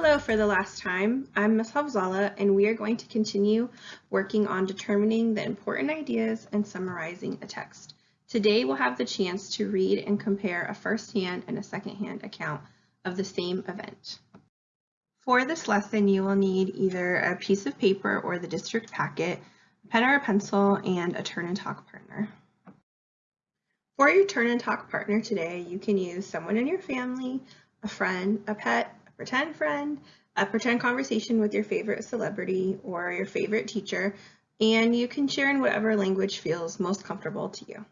Hello for the last time. I'm Ms. Havzala and we are going to continue working on determining the important ideas and summarizing a text. Today we'll have the chance to read and compare a first-hand and a second-hand account of the same event. For this lesson you will need either a piece of paper or the district packet, a pen or a pencil, and a turn and talk partner. For your turn and talk partner today, you can use someone in your family, a friend, a pet, pretend friend, a pretend conversation with your favorite celebrity or your favorite teacher, and you can share in whatever language feels most comfortable to you.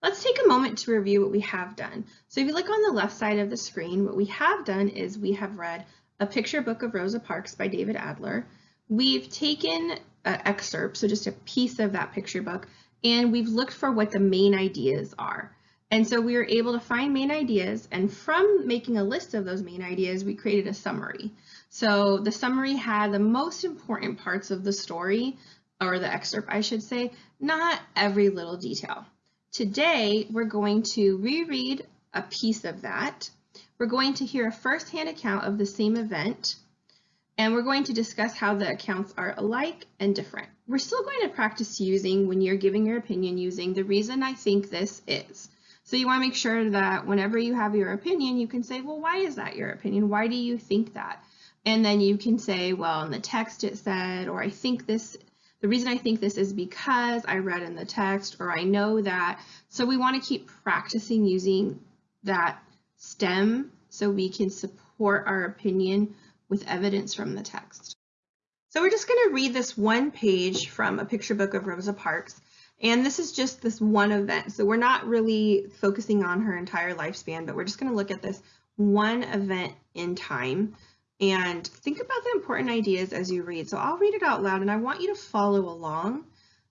Let's take a moment to review what we have done. So if you look on the left side of the screen, what we have done is we have read A Picture Book of Rosa Parks by David Adler. We've taken an excerpt, so just a piece of that picture book, and we've looked for what the main ideas are. And so we were able to find main ideas and from making a list of those main ideas, we created a summary. So the summary had the most important parts of the story or the excerpt, I should say, not every little detail. Today, we're going to reread a piece of that. We're going to hear a firsthand account of the same event, and we're going to discuss how the accounts are alike and different. We're still going to practice using, when you're giving your opinion, using the reason I think this is. So you want to make sure that whenever you have your opinion, you can say, well, why is that your opinion? Why do you think that? And then you can say, well, in the text it said, or I think this, the reason I think this is because I read in the text, or I know that. So we want to keep practicing using that stem so we can support our opinion with evidence from the text. So we're just going to read this one page from a picture book of Rosa Parks. And this is just this one event. So we're not really focusing on her entire lifespan, but we're just gonna look at this one event in time and think about the important ideas as you read. So I'll read it out loud and I want you to follow along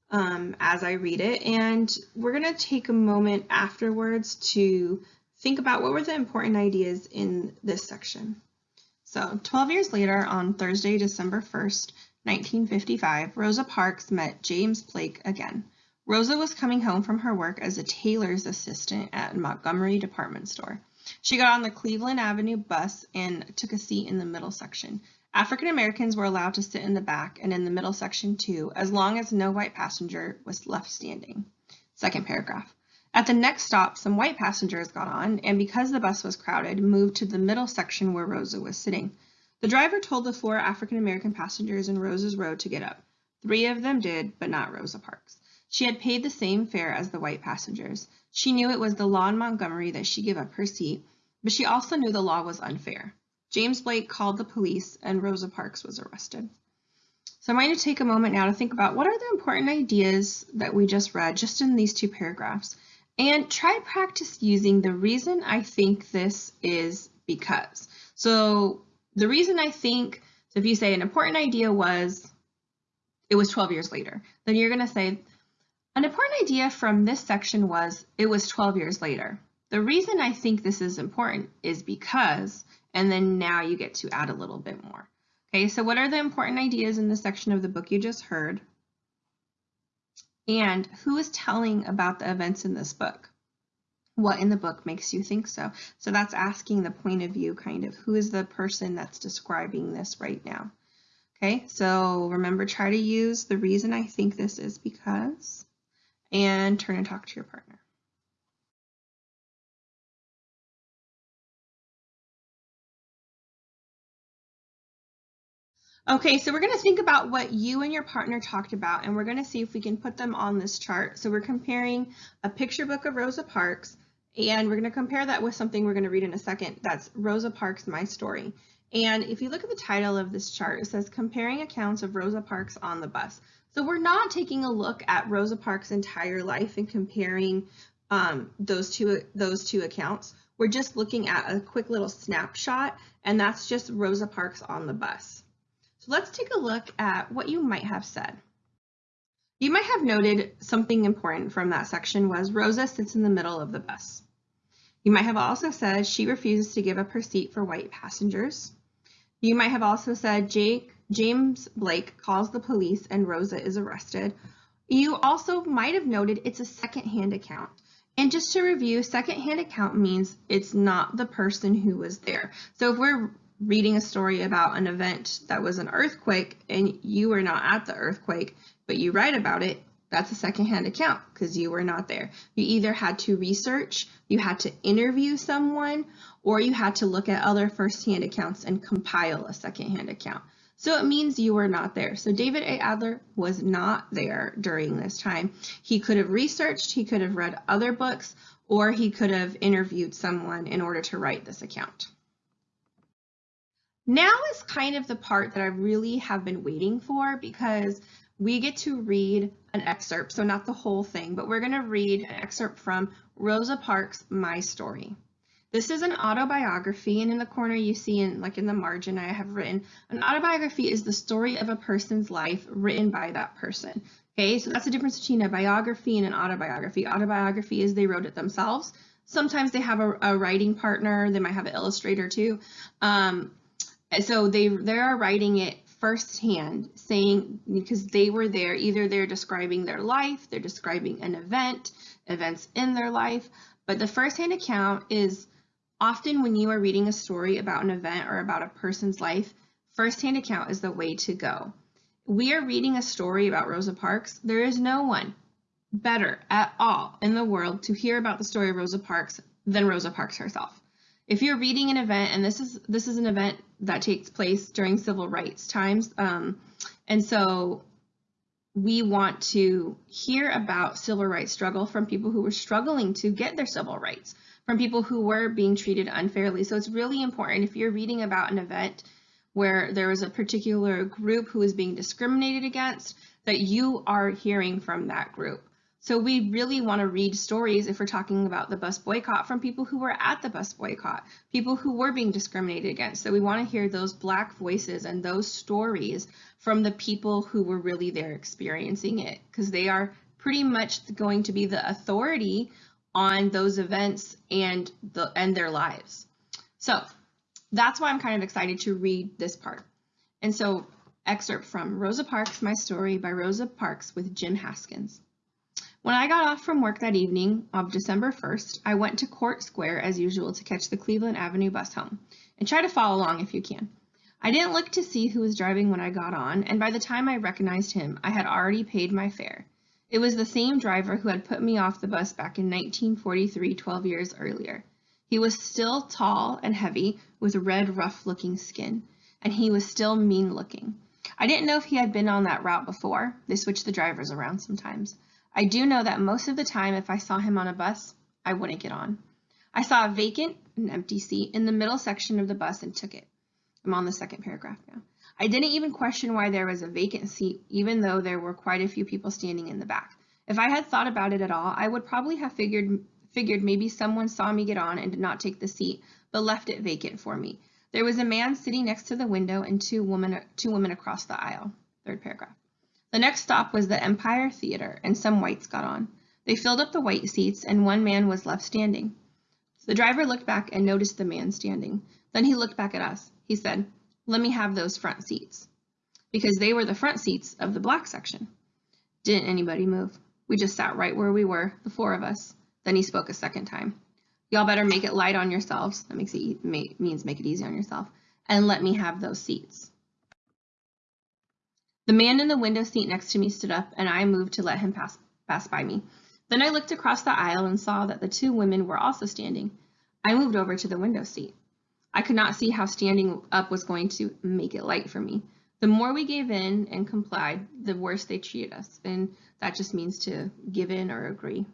um, as I read it. And we're gonna take a moment afterwards to think about what were the important ideas in this section. So 12 years later, on Thursday, December 1st, 1955, Rosa Parks met James Blake again. Rosa was coming home from her work as a tailor's assistant at Montgomery department store. She got on the Cleveland Avenue bus and took a seat in the middle section. African Americans were allowed to sit in the back and in the middle section too, as long as no white passenger was left standing. Second paragraph. At the next stop, some white passengers got on, and because the bus was crowded, moved to the middle section where Rosa was sitting. The driver told the four African American passengers in Rosa's row to get up. Three of them did, but not Rosa Parks. She had paid the same fare as the white passengers. She knew it was the law in Montgomery that she give up her seat, but she also knew the law was unfair. James Blake called the police and Rosa Parks was arrested. So I'm going to take a moment now to think about what are the important ideas that we just read just in these two paragraphs and try practice using the reason I think this is because. So the reason I think, so if you say an important idea was, it was 12 years later, then you're going to say an important idea from this section was it was 12 years later. The reason I think this is important is because, and then now you get to add a little bit more. Okay, so what are the important ideas in the section of the book you just heard? And who is telling about the events in this book? What in the book makes you think so? So that's asking the point of view kind of who is the person that's describing this right now? Okay, so remember try to use the reason I think this is because and turn and talk to your partner. Okay, so we're going to think about what you and your partner talked about, and we're going to see if we can put them on this chart. So we're comparing a picture book of Rosa Parks, and we're going to compare that with something we're going to read in a second. That's Rosa Parks, My Story. And if you look at the title of this chart, it says Comparing Accounts of Rosa Parks on the Bus. So we're not taking a look at Rosa Parks' entire life and comparing um, those two those two accounts. We're just looking at a quick little snapshot, and that's just Rosa Parks on the bus. So let's take a look at what you might have said. You might have noted something important from that section was Rosa sits in the middle of the bus. You might have also said she refuses to give up her seat for white passengers. You might have also said Jake James Blake calls the police and Rosa is arrested. You also might have noted it's a second-hand account. And just to review, second-hand account means it's not the person who was there. So if we're reading a story about an event that was an earthquake and you were not at the earthquake, but you write about it, that's a secondhand account because you were not there. You either had to research, you had to interview someone, or you had to look at other firsthand accounts and compile a secondhand account. So it means you were not there. So David A. Adler was not there during this time. He could have researched, he could have read other books, or he could have interviewed someone in order to write this account. Now is kind of the part that I really have been waiting for because we get to read an excerpt, so not the whole thing, but we're going to read an excerpt from Rosa Parks' My Story. This is an autobiography, and in the corner you see in like in the margin I have written, an autobiography is the story of a person's life written by that person. Okay, so that's the difference between a biography and an autobiography. Autobiography is they wrote it themselves. Sometimes they have a, a writing partner, they might have an illustrator too. Um, so they they are writing it firsthand, saying because they were there, either they're describing their life, they're describing an event, events in their life, but the firsthand account is often when you are reading a story about an event or about a person's life, firsthand account is the way to go. We are reading a story about Rosa Parks. There is no one better at all in the world to hear about the story of Rosa Parks than Rosa Parks herself. If you're reading an event, and this is this is an event that takes place during civil rights times, um, and so we want to hear about civil rights struggle from people who were struggling to get their civil rights, from people who were being treated unfairly. So it's really important if you're reading about an event where there was a particular group who was being discriminated against, that you are hearing from that group. So we really want to read stories if we're talking about the bus boycott from people who were at the bus boycott, people who were being discriminated against. So we want to hear those black voices and those stories from the people who were really there experiencing it because they are pretty much going to be the authority on those events and the and their lives. So that's why I'm kind of excited to read this part. And so excerpt from Rosa Parks, My Story by Rosa Parks with Jim Haskins. When I got off from work that evening of December 1st, I went to Court Square as usual to catch the Cleveland Avenue bus home, and try to follow along if you can. I didn't look to see who was driving when I got on, and by the time I recognized him, I had already paid my fare. It was the same driver who had put me off the bus back in 1943, 12 years earlier. He was still tall and heavy, with red, rough-looking skin, and he was still mean-looking. I didn't know if he had been on that route before. They switch the drivers around sometimes. I do know that most of the time if I saw him on a bus, I wouldn't get on. I saw a vacant, an empty seat in the middle section of the bus and took it. I'm on the second paragraph now. I didn't even question why there was a vacant seat, even though there were quite a few people standing in the back. If I had thought about it at all, I would probably have figured figured maybe someone saw me get on and did not take the seat, but left it vacant for me. There was a man sitting next to the window and two women two women across the aisle. Third paragraph. The next stop was the Empire Theater, and some whites got on. They filled up the white seats, and one man was left standing. The driver looked back and noticed the man standing. Then he looked back at us. He said, let me have those front seats. Because they were the front seats of the black section. Didn't anybody move. We just sat right where we were, the four of us. Then he spoke a second time. Y'all better make it light on yourselves. That makes it means make it easy on yourself. And let me have those seats. The man in the window seat next to me stood up and I moved to let him pass, pass by me. Then I looked across the aisle and saw that the two women were also standing. I moved over to the window seat. I could not see how standing up was going to make it light for me. The more we gave in and complied, the worse they treated us. And that just means to give in or agree.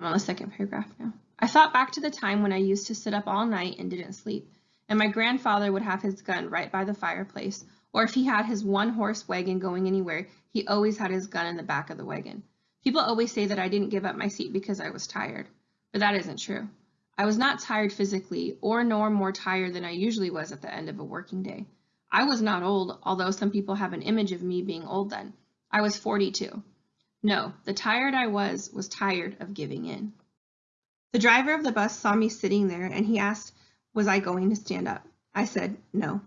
I'm on the second paragraph now. I thought back to the time when I used to sit up all night and didn't sleep, and my grandfather would have his gun right by the fireplace, or if he had his one horse wagon going anywhere, he always had his gun in the back of the wagon. People always say that I didn't give up my seat because I was tired, but that isn't true. I was not tired physically, or nor more tired than I usually was at the end of a working day. I was not old, although some people have an image of me being old then. I was 42. No, the tired I was was tired of giving in. The driver of the bus saw me sitting there and he asked, was I going to stand up? I said, no.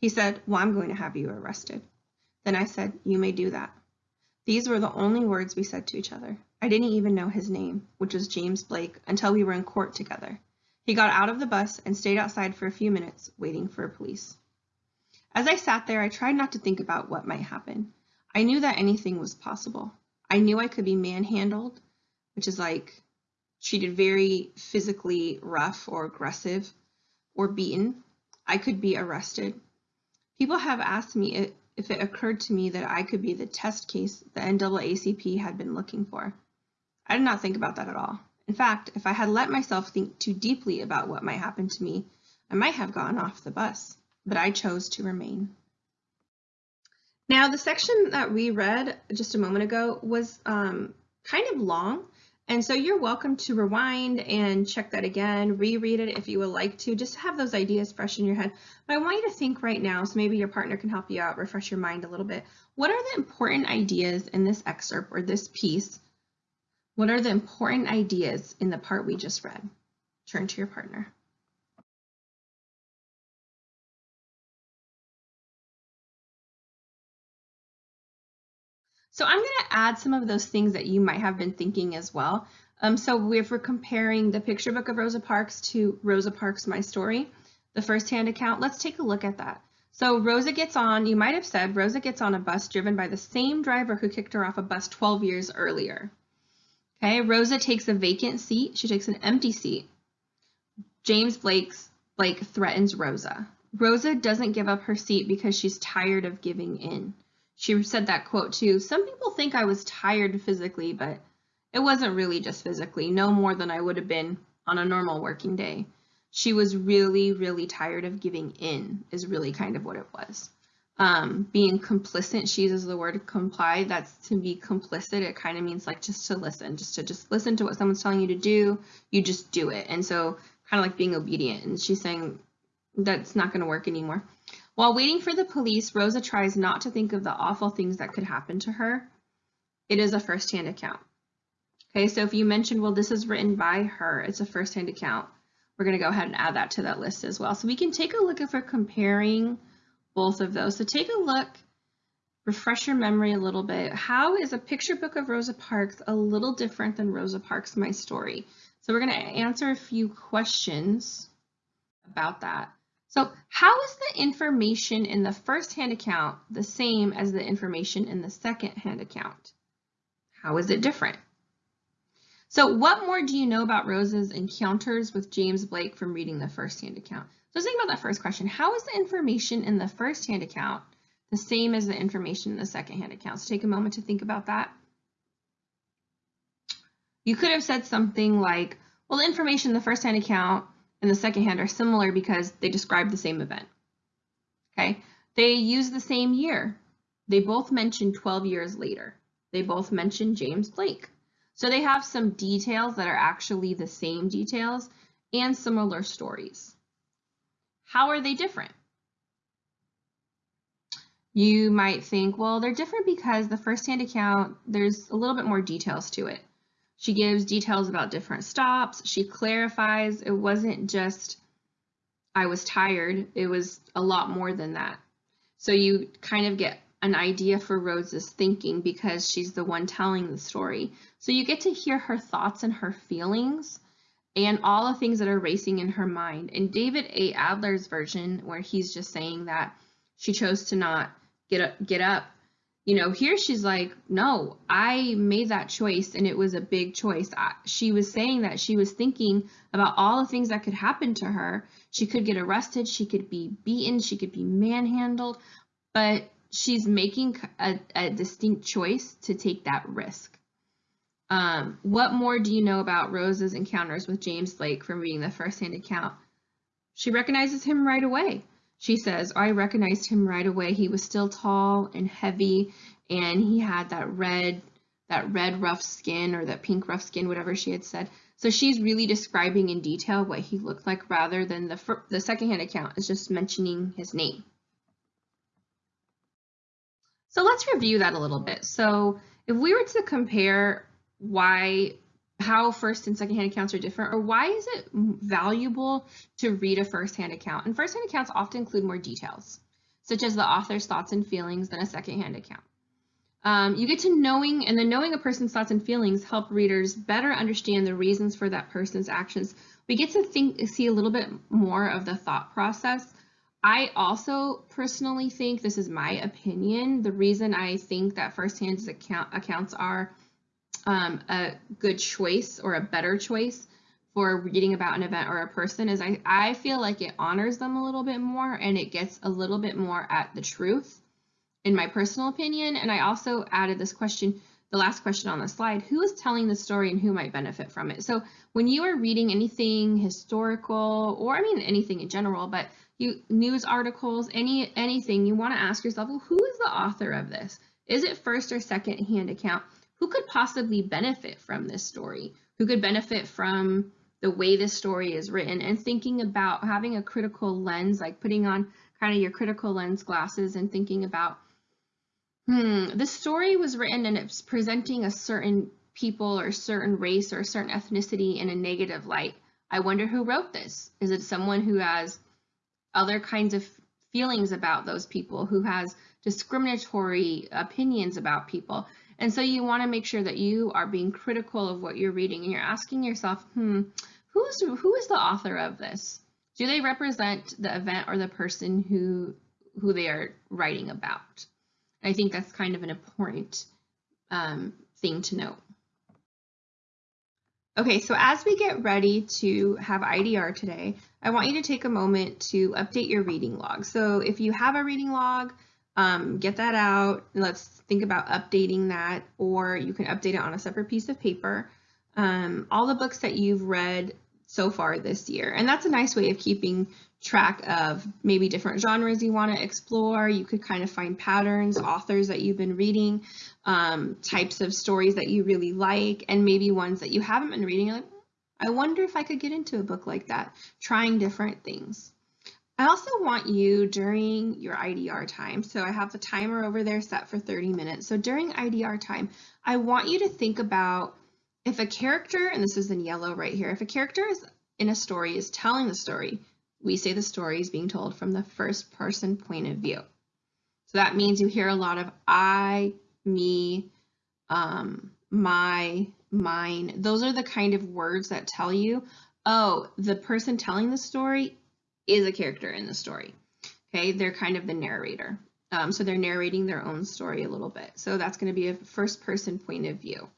He said, well, I'm going to have you arrested. Then I said, you may do that. These were the only words we said to each other. I didn't even know his name, which was James Blake, until we were in court together. He got out of the bus and stayed outside for a few minutes, waiting for police. As I sat there, I tried not to think about what might happen. I knew that anything was possible. I knew I could be manhandled, which is like treated very physically rough or aggressive, or beaten. I could be arrested. People have asked me if it occurred to me that I could be the test case the NAACP had been looking for. I did not think about that at all. In fact, if I had let myself think too deeply about what might happen to me, I might have gotten off the bus, but I chose to remain. Now, the section that we read just a moment ago was um, kind of long, and so you're welcome to rewind and check that again, reread it if you would like to, just to have those ideas fresh in your head. But I want you to think right now, so maybe your partner can help you out, refresh your mind a little bit. What are the important ideas in this excerpt or this piece? What are the important ideas in the part we just read? Turn to your partner. So I'm going to add some of those things that you might have been thinking as well. Um, so if we're comparing the picture book of Rosa Parks to Rosa Parks My Story, the first-hand account, let's take a look at that. So Rosa gets on, you might have said, Rosa gets on a bus driven by the same driver who kicked her off a bus 12 years earlier. Okay, Rosa takes a vacant seat. She takes an empty seat. James Blake's Blake threatens Rosa. Rosa doesn't give up her seat because she's tired of giving in she said that quote too. Some people think I was tired physically, but it wasn't really just physically, no more than I would have been on a normal working day. She was really, really tired of giving in, is really kind of what it was. Um, being complicit, she uses the word comply, that's to be complicit. It kind of means like just to listen, just to just listen to what someone's telling you to do, you just do it. And so kind of like being obedient. And she's saying that's not going to work anymore. While waiting for the police, Rosa tries not to think of the awful things that could happen to her. It is a first-hand account. Okay, so if you mentioned, well, this is written by her, it's a first-hand account. We're going to go ahead and add that to that list as well. So we can take a look if we're comparing both of those. So take a look, refresh your memory a little bit. How is a picture book of Rosa Parks a little different than Rosa Parks My Story? So we're going to answer a few questions about that. So how is the information in the first hand account the same as the information in the second hand account? How is it different? So what more do you know about Rosa's encounters with James Blake from reading the first hand account? So think about that first question. How is the information in the first hand account the same as the information in the second hand account? So take a moment to think about that. You could have said something like, well, the information in the first hand account and the second hand are similar because they describe the same event. Okay, they use the same year. They both mention 12 years later. They both mention James Blake. So they have some details that are actually the same details and similar stories. How are they different? You might think, well, they're different because the first-hand account, there's a little bit more details to it. She gives details about different stops. She clarifies it wasn't just I was tired. It was a lot more than that. So you kind of get an idea for Rose's thinking because she's the one telling the story. So you get to hear her thoughts and her feelings and all the things that are racing in her mind. In David A. Adler's version, where he's just saying that she chose to not get up, get up you know, here she's like, no, I made that choice and it was a big choice. I, she was saying that she was thinking about all the things that could happen to her. She could get arrested, she could be beaten, she could be manhandled, but she's making a, a distinct choice to take that risk. Um, what more do you know about Rose's encounters with James Blake from reading the first-hand account? She recognizes him right away. She says, I recognized him right away. He was still tall and heavy, and he had that red, that red rough skin or that pink rough skin, whatever she had said. So she's really describing in detail what he looked like rather than the, the secondhand account is just mentioning his name. So let's review that a little bit. So if we were to compare why how first and second hand accounts are different or why is it valuable to read a first hand account? And first hand accounts often include more details, such as the author's thoughts and feelings than a second hand account. Um, you get to knowing, and then knowing a person's thoughts and feelings help readers better understand the reasons for that person's actions we get to think see a little bit more of the thought process. I also personally think this is my opinion. The reason I think that firsthand account accounts are um, a good choice or a better choice for reading about an event or a person is I, I feel like it honors them a little bit more and it gets a little bit more at the truth in my personal opinion. And I also added this question, the last question on the slide, who is telling the story and who might benefit from it? So when you are reading anything historical, or I mean anything in general, but you news articles, any anything, you want to ask yourself, well, who is the author of this? Is it first or second hand account? Who could possibly benefit from this story? Who could benefit from the way this story is written and thinking about having a critical lens, like putting on kind of your critical lens glasses and thinking about hmm, the story was written and it's presenting a certain people or certain race or certain ethnicity in a negative light. I wonder who wrote this. Is it someone who has other kinds of feelings about those people, who has discriminatory opinions about people? And so you want to make sure that you are being critical of what you're reading and you're asking yourself, hmm, who's who is the author of this? Do they represent the event or the person who who they are writing about? I think that's kind of an important um, thing to note. Okay, so as we get ready to have IDR today, I want you to take a moment to update your reading log. So if you have a reading log, um, get that out. Let's think about updating that, or you can update it on a separate piece of paper. Um, all the books that you've read so far this year. And that's a nice way of keeping track of maybe different genres you want to explore. You could kind of find patterns, authors that you've been reading, um, types of stories that you really like, and maybe ones that you haven't been reading. Like, I wonder if I could get into a book like that, trying different things. I also want you during your IDR time, so I have the timer over there set for 30 minutes. So during IDR time, I want you to think about if a character, and this is in yellow right here, if a character is in a story is telling the story, we say the story is being told from the first person point of view. So that means you hear a lot of I, me, um, my, mine. Those are the kind of words that tell you, oh, the person telling the story is a character in the story. Okay, they're kind of the narrator. Um, so they're narrating their own story a little bit. So that's going to be a first person point of view.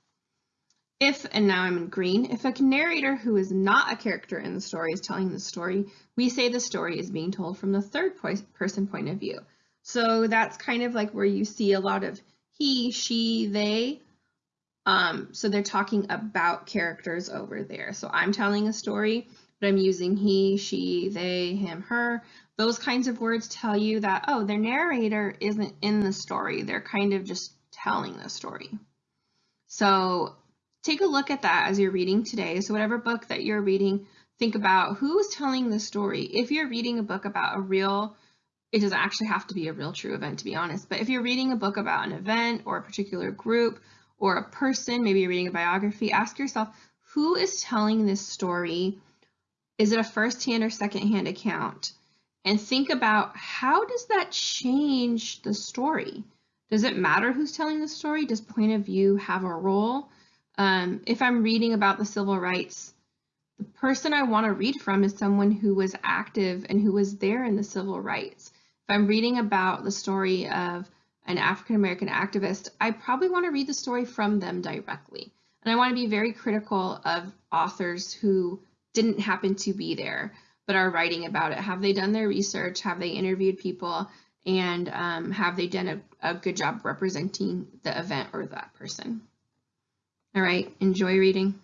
If, and now I'm in green, if a narrator who is not a character in the story is telling the story, we say the story is being told from the third person point of view. So that's kind of like where you see a lot of he, she, they. Um, so they're talking about characters over there. So I'm telling a story, but I'm using he, she, they, him, her. Those kinds of words tell you that, oh, their narrator isn't in the story. They're kind of just telling the story. So take a look at that as you're reading today. So whatever book that you're reading, think about who's telling the story. If you're reading a book about a real, it doesn't actually have to be a real true event to be honest, but if you're reading a book about an event or a particular group or a person, maybe you're reading a biography, ask yourself, who is telling this story? Is it a first-hand or second-hand account? And think about how does that change the story? Does it matter who's telling the story? Does point of view have a role? Um, if I'm reading about the civil rights, the person I want to read from is someone who was active and who was there in the civil rights. If I'm reading about the story of an African American activist, I probably want to read the story from them directly. And I want to be very critical of authors who didn't happen to be there but are writing about it. Have they done their research? Have they interviewed people? And um, have they done a, a good job representing the event or that person? All right, enjoy reading.